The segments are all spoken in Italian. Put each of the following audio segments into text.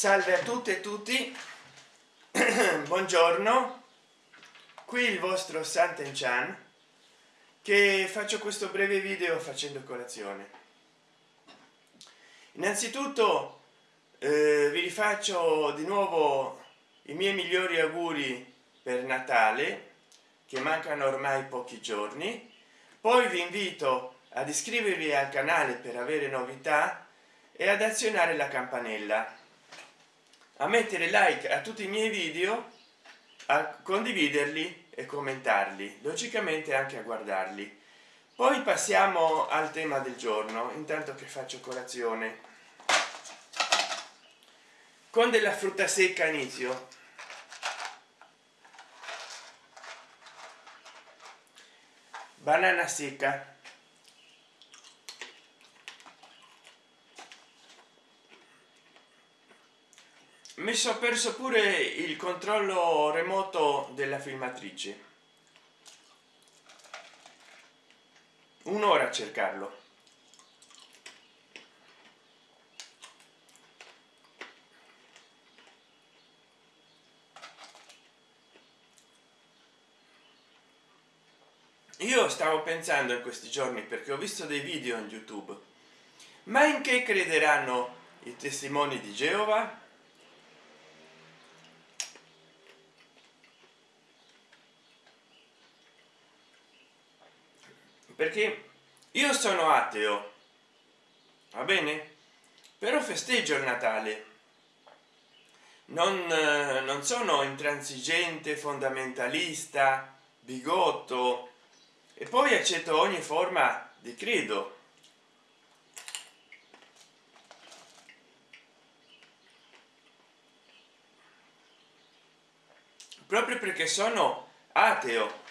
salve a tutte e tutti. Buongiorno. Qui il vostro santen chan che faccio questo breve video facendo colazione. Innanzitutto eh, vi rifaccio di nuovo i miei migliori auguri per natale che mancano ormai pochi giorni. Poi vi invito ad iscrivervi al canale per avere novità e ad azionare la campanella a mettere like a tutti i miei video a condividerli e commentarli logicamente anche a guardarli. Poi passiamo al tema del giorno intanto che faccio colazione. Con della frutta secca inizio. Banana secca mi sono perso pure il controllo remoto della filmatrice. Un'ora a cercarlo. Io stavo pensando in questi giorni perché ho visto dei video in youtube. Ma in che crederanno i testimoni di geova perché io sono ateo va bene? Però festeggio il natale. Non, non sono intransigente fondamentalista bigotto e poi accetto ogni forma di credo. Proprio perché sono ateo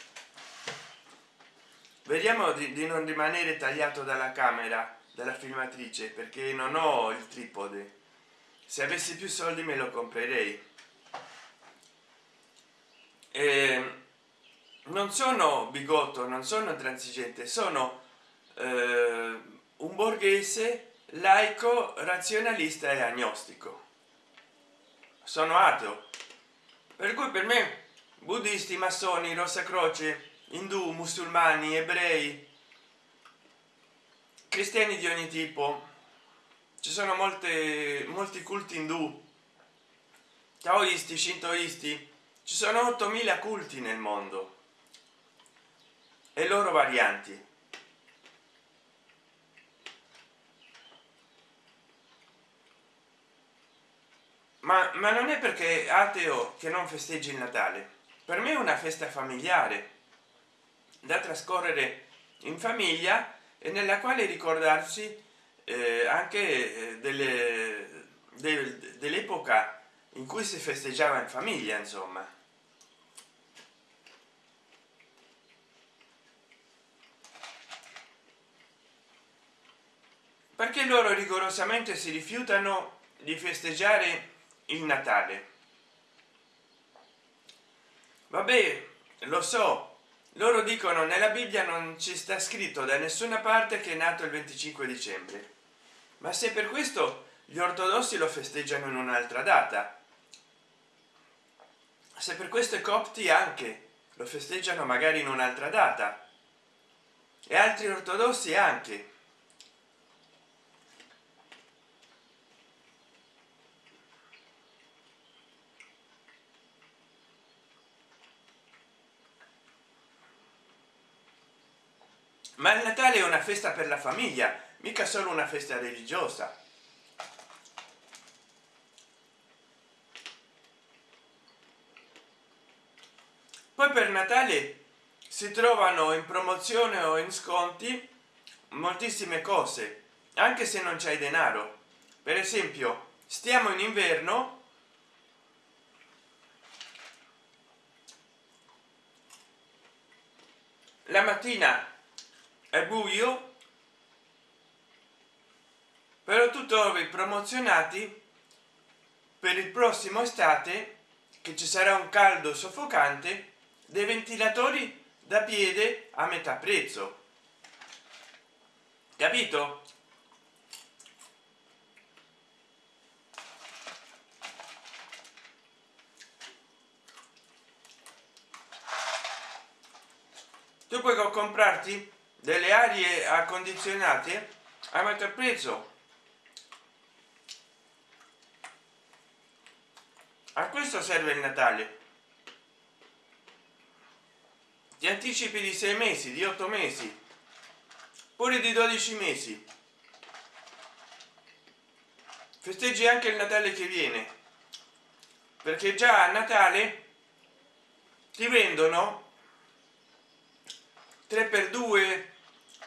vediamo di, di, non rimanere tagliato dalla camera dalla filmatrice perché non ho il tripode. Se avessi più soldi me lo comprerei. E ehm, non sono bigotto non sono transigente sono eh, un borghese laico razionalista e agnostico. Sono ateo. Per cui per me buddisti massoni rossa croce indù musulmani ebrei cristiani di ogni tipo. Ci sono molte molti culti indù. Taoisti shintoisti. Ci sono 8000 culti nel mondo. E loro varianti. Ma, ma non è perché ateo che non festeggi il natale. Per me è una festa familiare da trascorrere in famiglia e nella quale ricordarsi eh, anche eh, delle, de, dell'epoca in cui si festeggiava in famiglia insomma. Perché loro rigorosamente si rifiutano di festeggiare il natale? Vabbè lo so loro dicono nella bibbia non ci sta scritto da nessuna parte che è nato il 25 dicembre. Ma se per questo gli ortodossi lo festeggiano in un'altra data. Se per questo i copti anche lo festeggiano magari in un'altra data. E altri ortodossi anche ma il natale è una festa per la famiglia mica solo una festa religiosa. Poi per natale si trovano in promozione o in sconti moltissime cose anche se non c'è denaro. Per esempio stiamo in inverno la mattina è buio però tu trovi promozionati per il prossimo estate che ci sarà un caldo soffocante dei ventilatori da piede a metà prezzo. Capito? Tu puoi comprarti delle arie accondizionate a maggior prezzo. A questo serve il natale. Ti anticipi di sei mesi di otto mesi pure di 12 mesi. Festeggi anche il natale che viene perché già a natale ti vendono 3 per 2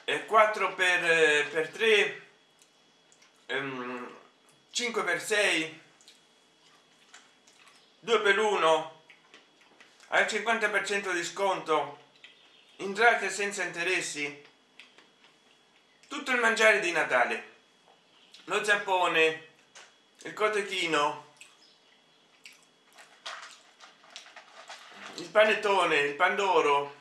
e 4 per per 3 5 per 6 2 per 1 al 50 per cento di sconto. Entrate senza interessi. Tutto il mangiare di natale. Lo zappone il cotechino. Il panettone il pandoro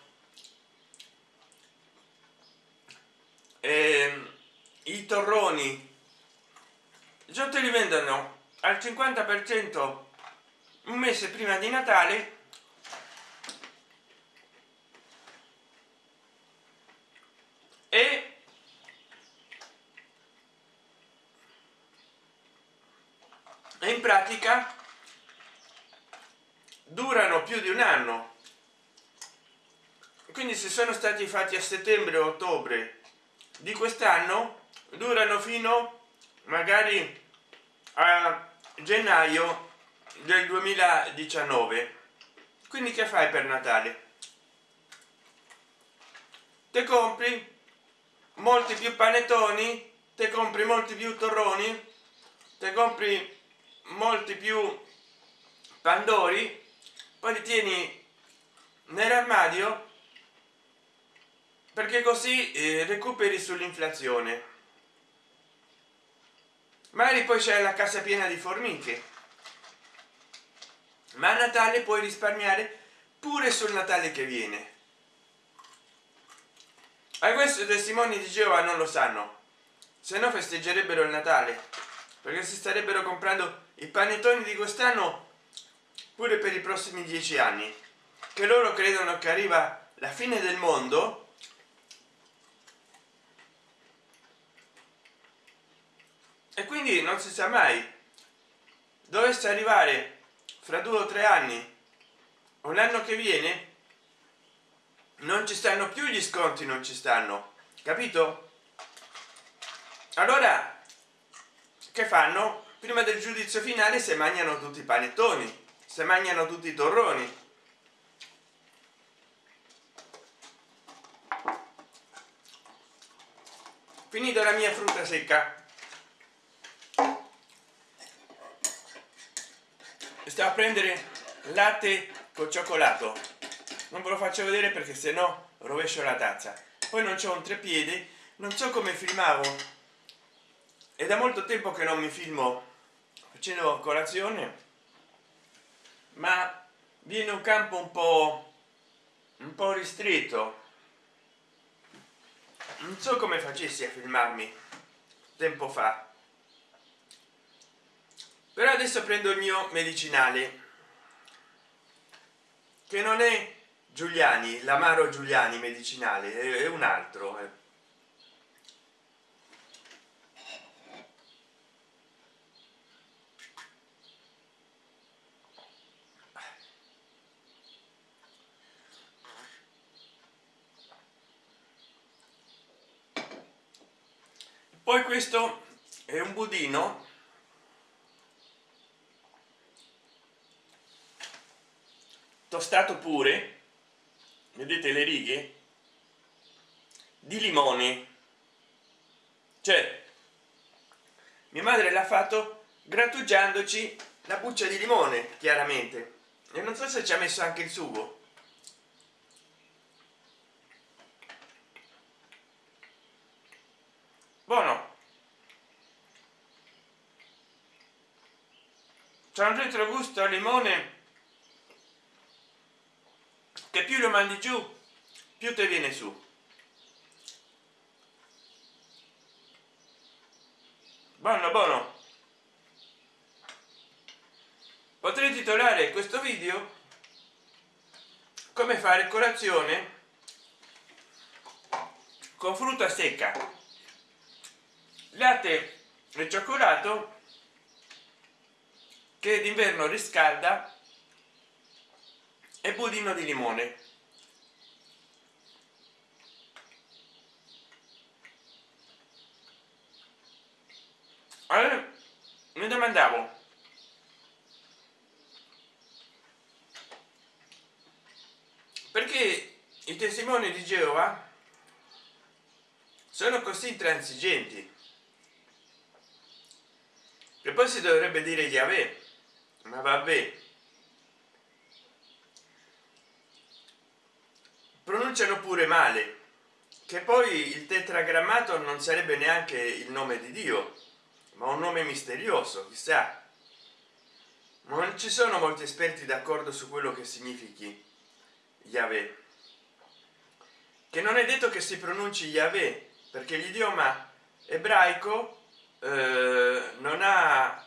e i torroni. Già te li vendono al 50 per cento un mese prima di natale. E in pratica durano più di un anno. Quindi se sono stati fatti a settembre ottobre di quest'anno durano fino magari a gennaio del 2019 quindi che fai per natale? Te compri molti più panettoni te compri molti più torroni te compri molti più pandori poi li tieni nell'armadio perché così eh, recuperi sull'inflazione magari poi c'è la casa piena di formiche. Ma a natale puoi risparmiare pure sul natale che viene. A questo i testimoni di geova non lo sanno. Se no festeggerebbero il natale perché si starebbero comprando i panettoni di quest'anno pure per i prossimi dieci anni che loro credono che arriva la fine del mondo e quindi non si sa mai. Dovesse arrivare fra due o tre anni un anno che viene non ci stanno più gli sconti non ci stanno. Capito? Allora che fanno? Prima del giudizio finale se mangiano tutti i panettoni se mangiano tutti i torroni. Finita la mia frutta secca sto a prendere latte col cioccolato. Non ve lo faccio vedere perché se no rovescio la tazza. Poi non c'è un treppiedi non so come filmavo. È da molto tempo che non mi filmo facendo colazione ma viene un campo un po un po ristretto. Non so come facessi a filmarmi tempo fa però adesso prendo il mio medicinale che non è giuliani l'amaro giuliani medicinale è un altro eh. poi questo è un budino tostato pure vedete le righe di limone. Cioè mia madre l'ha fatto grattugiandoci la buccia di limone chiaramente. E non so se ci ha messo anche il sugo. Buono. C'è un retrogusto a limone che più lo mandi giù più te viene su. Buono buono. Potrei titolare questo video come fare colazione con frutta secca latte e cioccolato che d'inverno riscalda e budino di limone. Allora, mi domandavo perché i testimoni di geova sono così intransigenti? E poi si dovrebbe dire Yahweh ma vabbè pronunciano pure male che poi il tetragrammato non sarebbe neanche il nome di dio ma un nome misterioso chissà. Non ci sono molti esperti d'accordo su quello che significhi Yahweh. Che non è detto che si pronunci Yahweh perché l'idioma ebraico eh, non ha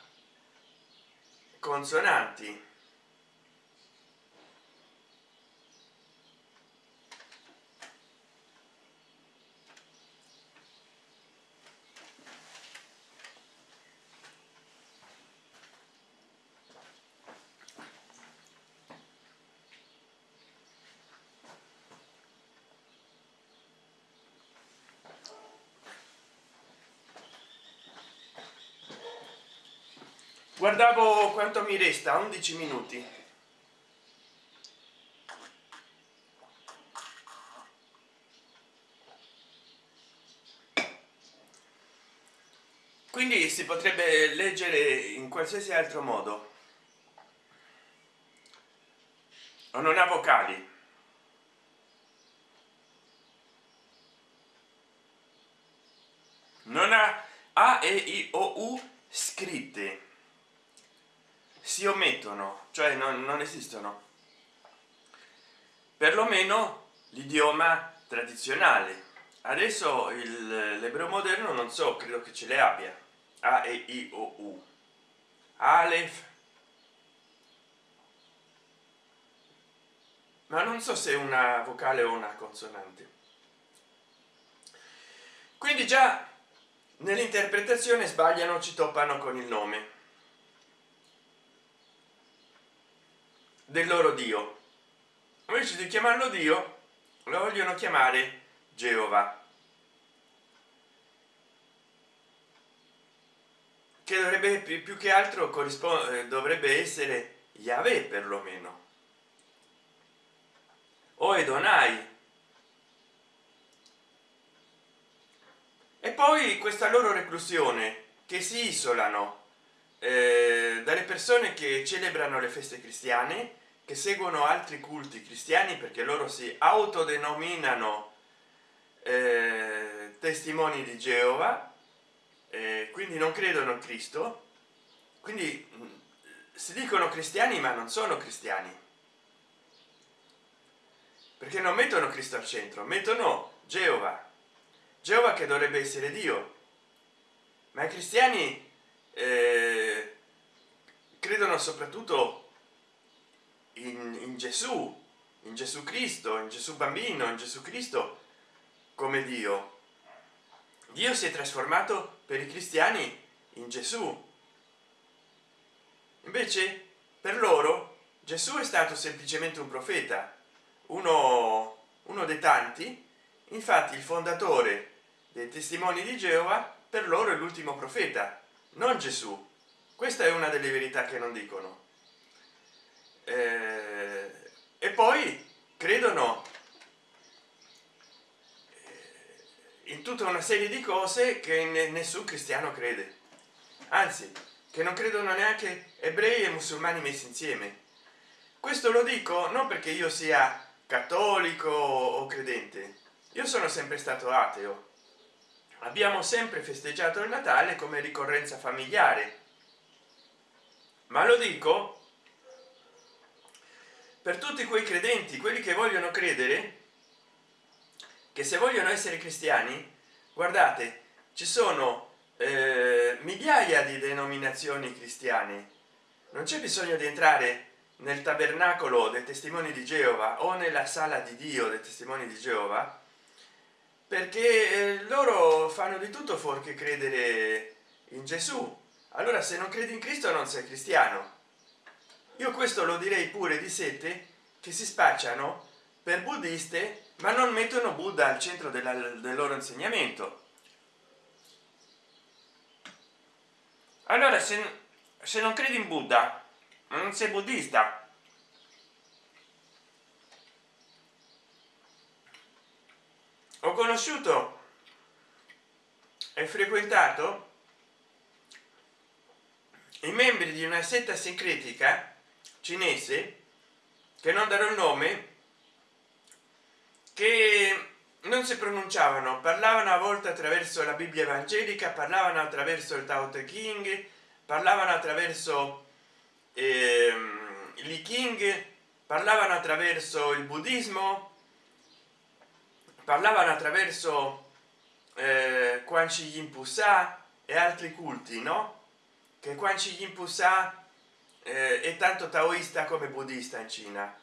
consonanti guardavo quanto mi resta 11 minuti. Quindi si potrebbe leggere in qualsiasi altro modo. O non ha vocali. Non ha a e i o u scritte si omettono cioè non, non esistono. Perlomeno l'idioma tradizionale. Adesso l'ebreo moderno non so credo che ce le abbia. A e i o u. Alef ma non so se è una vocale o una consonante. Quindi già nell'interpretazione sbagliano ci toppano con il nome del loro dio. Invece di chiamarlo dio lo vogliono chiamare geova. Che dovrebbe più che altro corrisponde eh, dovrebbe essere Yahweh perlomeno. O Edonai e poi questa loro reclusione che si isolano eh, dalle persone che celebrano le feste cristiane che seguono altri culti cristiani perché loro si autodenominano eh, testimoni di geova eh, quindi non credono in cristo. Quindi mm, si dicono cristiani ma non sono cristiani. Perché non mettono cristo al centro mettono geova. Geova che dovrebbe essere dio. Ma i cristiani eh, credono soprattutto in, in gesù in gesù cristo in gesù bambino in gesù cristo come dio. Dio si è trasformato per i cristiani in gesù. Invece per loro gesù è stato semplicemente un profeta uno uno dei tanti. Infatti il fondatore dei testimoni di geova per loro è l'ultimo profeta non gesù. Questa è una delle verità che non dicono eh, e poi credono eh, in tutta una serie di cose che nessun cristiano crede. Anzi che non credono neanche ebrei e musulmani messi insieme. Questo lo dico non perché io sia cattolico o credente. Io sono sempre stato ateo. Abbiamo sempre festeggiato il natale come ricorrenza familiare. Ma lo dico per tutti quei credenti quelli che vogliono credere che se vogliono essere cristiani guardate ci sono eh, migliaia di denominazioni cristiane. Non c'è bisogno di entrare nel tabernacolo dei testimoni di geova o nella sala di dio dei testimoni di geova perché eh, loro fanno di tutto fuorché credere in gesù. Allora se non credi in cristo non sei cristiano io questo lo direi pure di sette che si spacciano per buddiste ma non mettono buddha al centro della, del loro insegnamento. Allora se, se non credi in buddha non sei buddista ho conosciuto e frequentato i membri di una setta sincretica cinese che non darò il nome che non si pronunciavano parlavano a volte attraverso la bibbia evangelica parlavano attraverso il tao te king parlavano attraverso eh, li king parlavano attraverso il buddismo parlavano attraverso eh, quan chi yin e altri culti no? Che quan chi yin eh, è tanto taoista come buddista in cina.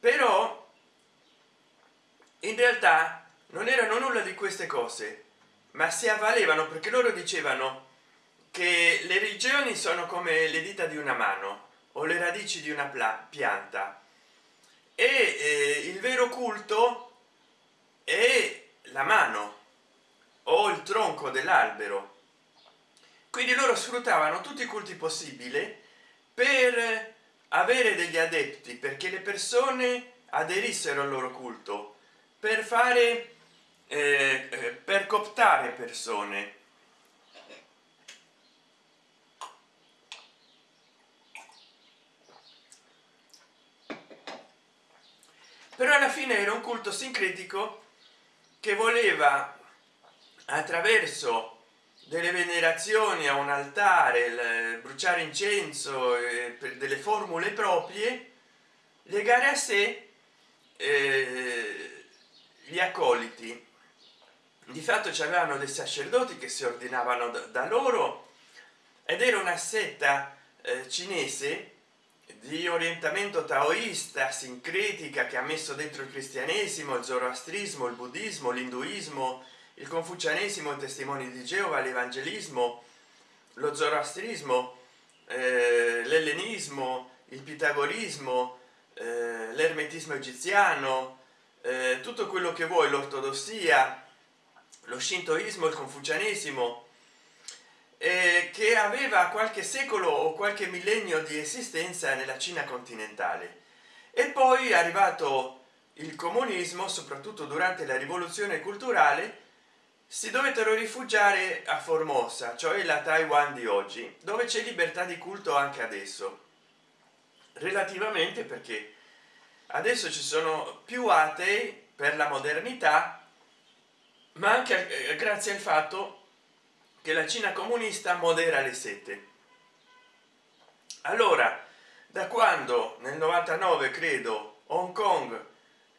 Però in realtà non erano nulla di queste cose ma si avvalevano perché loro dicevano che le religioni sono come le dita di una mano o le radici di una pianta. E eh, il vero culto è la mano o il tronco dell'albero. Quindi loro sfruttavano tutti i culti possibili per avere degli adepti perché le persone aderissero al loro culto per fare eh, eh per cooptare persone. Però alla fine era un culto sincretico che voleva attraverso delle venerazioni a un altare bruciare incenso eh, per delle formule proprie legare a sé eh, gli accoliti. Di fatto c'erano dei sacerdoti che si ordinavano da, loro ed era una setta eh, cinese di orientamento taoista sincretica che ha messo dentro il cristianesimo il zoroastrismo il buddismo l'induismo il confucianesimo testimoni di geova l'evangelismo lo zoroastrismo eh, l'ellenismo il pitagorismo eh, l'ermetismo egiziano eh, tutto quello che vuoi l'ortodossia lo shintoismo il confucianesimo eh, che aveva qualche secolo o qualche millennio di esistenza nella cina continentale. E poi è arrivato il comunismo soprattutto durante la rivoluzione culturale si dovettero rifugiare a formosa cioè la taiwan di oggi dove c'è libertà di culto anche adesso. Relativamente perché adesso ci sono più atei per la modernità ma anche eh, grazie al fatto che la cina comunista modera le sette. Allora da quando nel 99 credo hong kong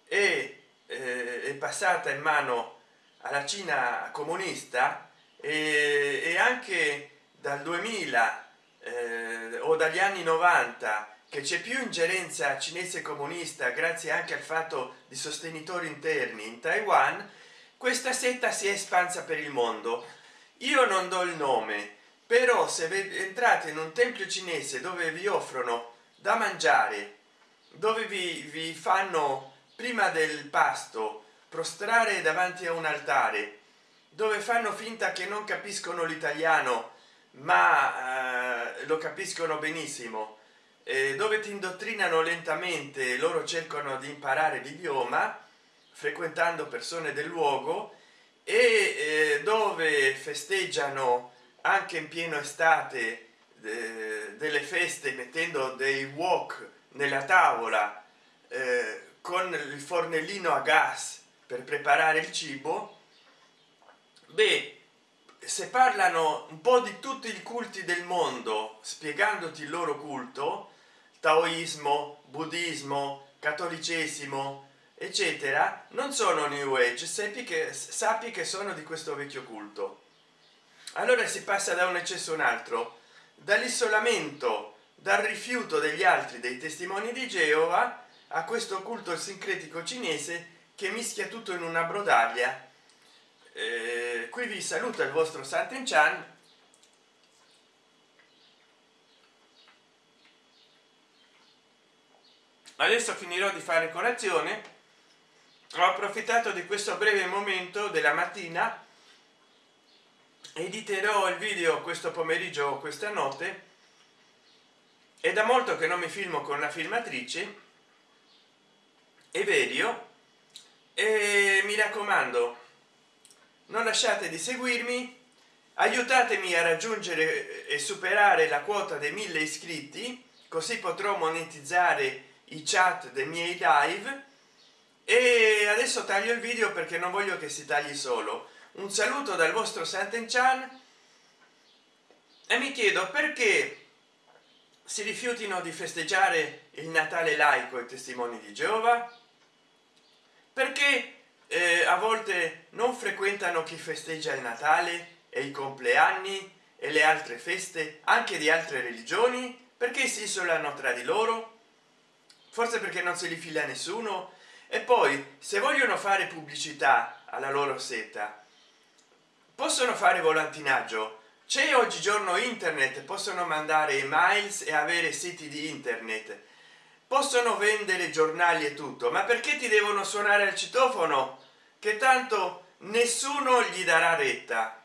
è, eh, è passata in mano alla cina comunista e, e anche dal 2000 eh, o dagli anni 90 che c'è più ingerenza cinese comunista grazie anche al fatto di sostenitori interni in taiwan questa setta si è espansa per il mondo. Io non do il nome però se entrate in un tempio cinese dove vi offrono da mangiare dove vi, vi fanno prima del pasto prostrare davanti a un altare dove fanno finta che non capiscono l'italiano ma eh, lo capiscono benissimo eh, dove ti indottrinano lentamente loro cercano di imparare l'idioma frequentando persone del luogo e eh, dove festeggiano anche in pieno estate delle feste mettendo dei wok nella tavola eh, con il fornellino a gas per preparare il cibo beh se parlano un po di tutti i culti del mondo spiegandoti il loro culto taoismo buddismo cattolicesimo eccetera non sono new age sappi che sappi che sono di questo vecchio culto. Allora si passa da un eccesso un altro. Dall'isolamento dal rifiuto degli altri dei testimoni di geova a questo culto sincretico cinese che mischia tutto in una brodaglia. Eh, qui vi saluta il vostro Santen Chan. Adesso finirò di fare colazione. Ho approfittato di questo breve momento della mattina. Editerò il video questo pomeriggio o questa notte. È da molto che non mi filmo con la filmatrice. Everio e mi raccomando non lasciate di seguirmi aiutatemi a raggiungere e superare la quota dei mille iscritti così potrò monetizzare i chat dei miei live. E adesso taglio il video perché non voglio che si tagli solo. Un saluto dal vostro Santen Chan e mi chiedo perché si rifiutino di festeggiare il natale laico e testimoni di geova perché eh, a volte non frequentano chi festeggia il natale e i compleanni e le altre feste anche di altre religioni? Perché si isolano tra di loro? Forse perché non se li fila nessuno? E poi se vogliono fare pubblicità alla loro seta possono fare volantinaggio. C'è oggigiorno internet possono mandare emails e avere siti di internet possono vendere giornali e tutto ma perché ti devono suonare al citofono che tanto nessuno gli darà retta?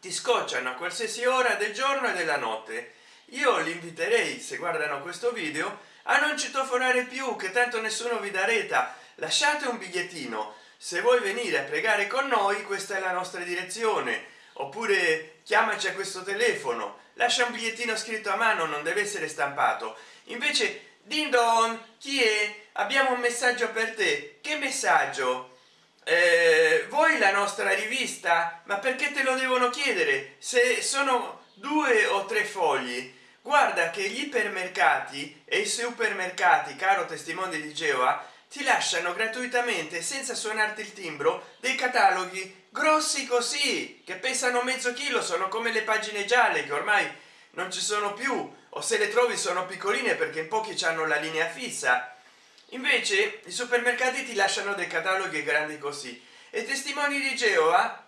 Ti scocciano a qualsiasi ora del giorno e della notte. Io li inviterei se guardano questo video a non citofonare più che tanto nessuno vi dà retta. Lasciate un bigliettino. Se vuoi venire a pregare con noi questa è la nostra direzione. Oppure chiamaci a questo telefono. Lascia un bigliettino scritto a mano non deve essere stampato. Invece din don chi è? Abbiamo un messaggio per te. Che messaggio? Eh, voi la nostra rivista? Ma perché te lo devono chiedere? Se sono due o tre fogli. Guarda che gli ipermercati e i supermercati caro testimone di geova ti lasciano gratuitamente senza suonarti il timbro dei cataloghi grossi così che pesano mezzo chilo sono come le pagine gialle che ormai non ci sono più o se le trovi sono piccoline perché in pochi hanno la linea fissa. Invece i supermercati ti lasciano dei cataloghi grandi così. E testimoni di geova?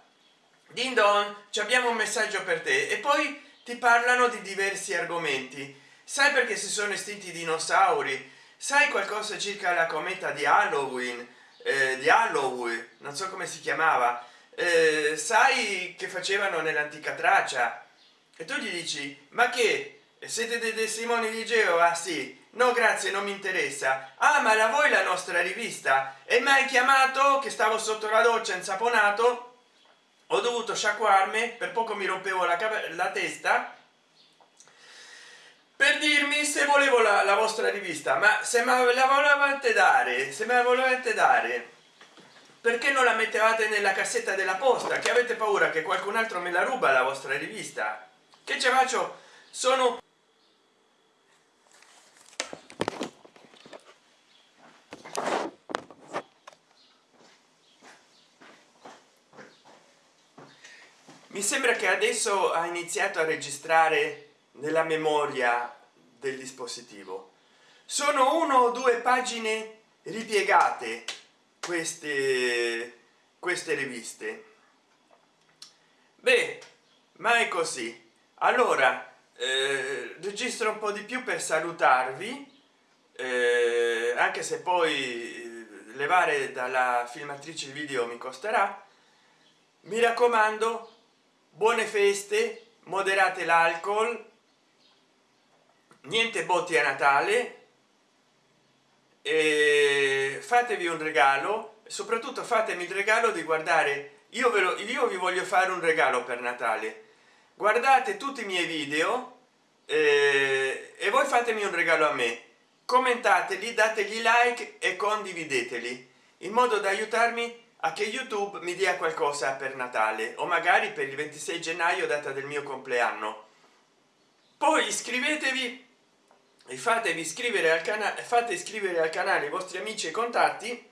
Din don ci abbiamo un messaggio per te. E poi ti parlano di diversi argomenti. Sai perché si sono estinti i dinosauri? Sai qualcosa circa la cometa di halloween? Eh, di halloween non so come si chiamava. Eh, sai che facevano nell'antica traccia e tu gli dici ma che siete dei testimoni di geova? Sì. No grazie non mi interessa. Ah ma la voi la nostra rivista? E mai chiamato che stavo sotto la doccia insaponato? Ho dovuto sciacquarmi per poco mi rompevo la, la testa per dirmi se volevo la, la vostra rivista. Ma se me la volevate dare se me la volevate dare perché non la mettevate nella cassetta della posta? Che avete paura che qualcun altro me la ruba la vostra rivista? Che ce faccio? Sono mi sembra che adesso ha iniziato a registrare nella memoria del dispositivo. Sono uno o due pagine ripiegate queste queste riviste. Beh ma è così. Allora eh, registro un po di più per salutarvi eh, anche se poi eh, levare dalla filmatrice il video mi costerà. Mi raccomando buone feste moderate l'alcol niente botti a natale fatevi un regalo soprattutto fatemi il regalo di guardare io ve lo io vi voglio fare un regalo per natale. Guardate tutti i miei video eh, e voi fatemi un regalo a me. Commentateli dategli like e condivideteli in modo da aiutarmi a che youtube mi dia qualcosa per natale o magari per il 26 gennaio data del mio compleanno. Poi iscrivetevi e fatevi iscrivere al canale fate iscrivere al canale i vostri amici e contatti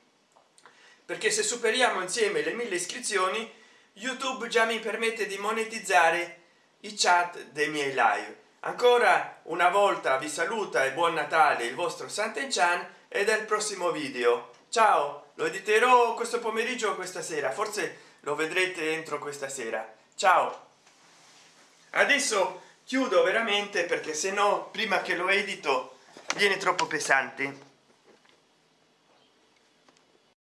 perché se superiamo insieme le mille iscrizioni youtube già mi permette di monetizzare i chat dei miei live. Ancora una volta vi saluta e buon natale il vostro santen chan e del prossimo video ciao lo editerò questo pomeriggio o questa sera? Forse lo vedrete entro questa sera. Ciao. Adesso chiudo veramente perché se no prima che lo edito viene troppo pesante